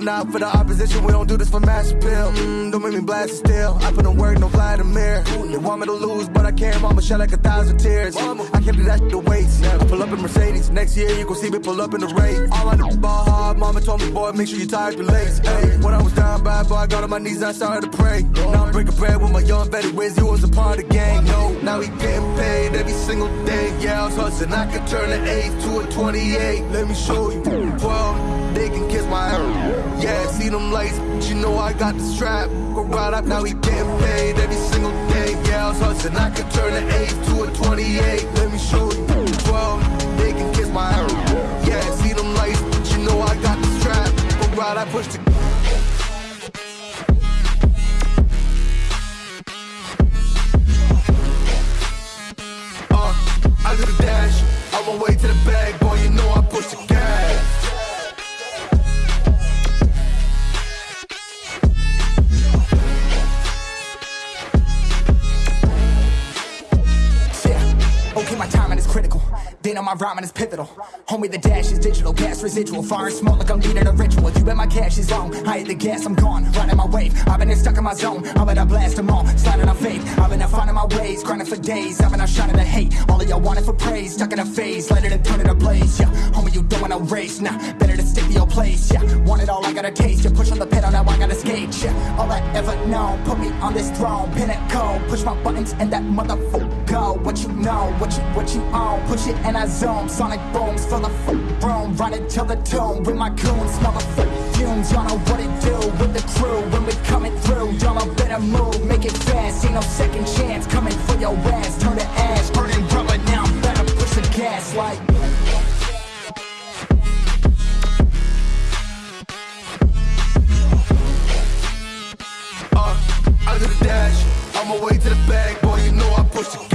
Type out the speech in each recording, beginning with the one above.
looking out for the opposition. We don't do this for mass appeal. Mm, don't make me blast it still. I put in work, no Vladimir. They want me to lose, but I can't. Mama shed like a thousand tears. I can't do that to waste. I pull up in Mercedes. Next year, you gon' see me pull up in the Wraith. All I know ball hard. Mama told me, boy, make sure you tie your lace. Hey, when I was down bad, boy, I got on my knees, I started to pray. Now I'm breaking bread with my young Wiz. He was a part of the gang. No, now he getting paid every single day. Yeah, I was hustling. I could turn an 8 to a 28. Let me show you. 12, can kiss my ass. Yeah, see them lights, but you know I got the strap. Go right up, now he getting paid every single day. Yeah, I was hustling. I could turn an 8 to a 28. Let me show you. 12, they can kiss my ass. Yeah, see them lights, but you know I got the strap. Go right, I push the on my rhyming is pivotal. Homie, the dash is digital, gas residual. Fire and smoke like I'm leading a ritual. You bet my cash is long. I hit the gas, I'm gone. Riding my wave. I've been stuck in my zone. I'm gonna blast them all. Sliding on faith. I've been out finding my ways. Grinding for days. I've been out shining the hate. All of y'all wanted for praise. Stuck in a phase. Let it turn it ablaze. Yeah. Homie, you don't want no race. Nah, better to stick to your place. Yeah. Want it all, I gotta taste. You push on the pedal, now I gotta skate. Yeah. All I ever known. Put me on this throne. Pinnacle. Push my buttons and that motherfucker go. What you know, what you what you own. Push it and I zoom. Sonic booms full the f- room. Run it till the tomb with my goons. Smell the fumes. Y'all know what it do with the crew when we coming through. Y'all know better move, make it fast. Ain't no second chance coming for your ass. Turn to ash, burning rubber now. I'm Better push the gas like. Uh, I the dash, on my way to the bag, boy, you know I push the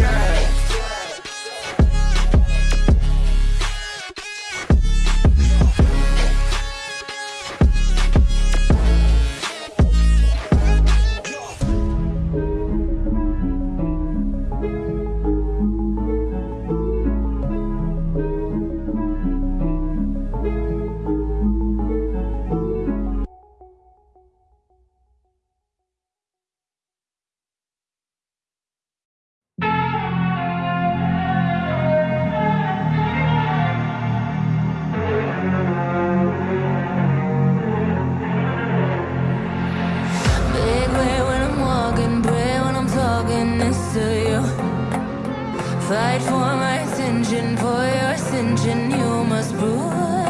Fight for my attention, for your ascension, you must prove.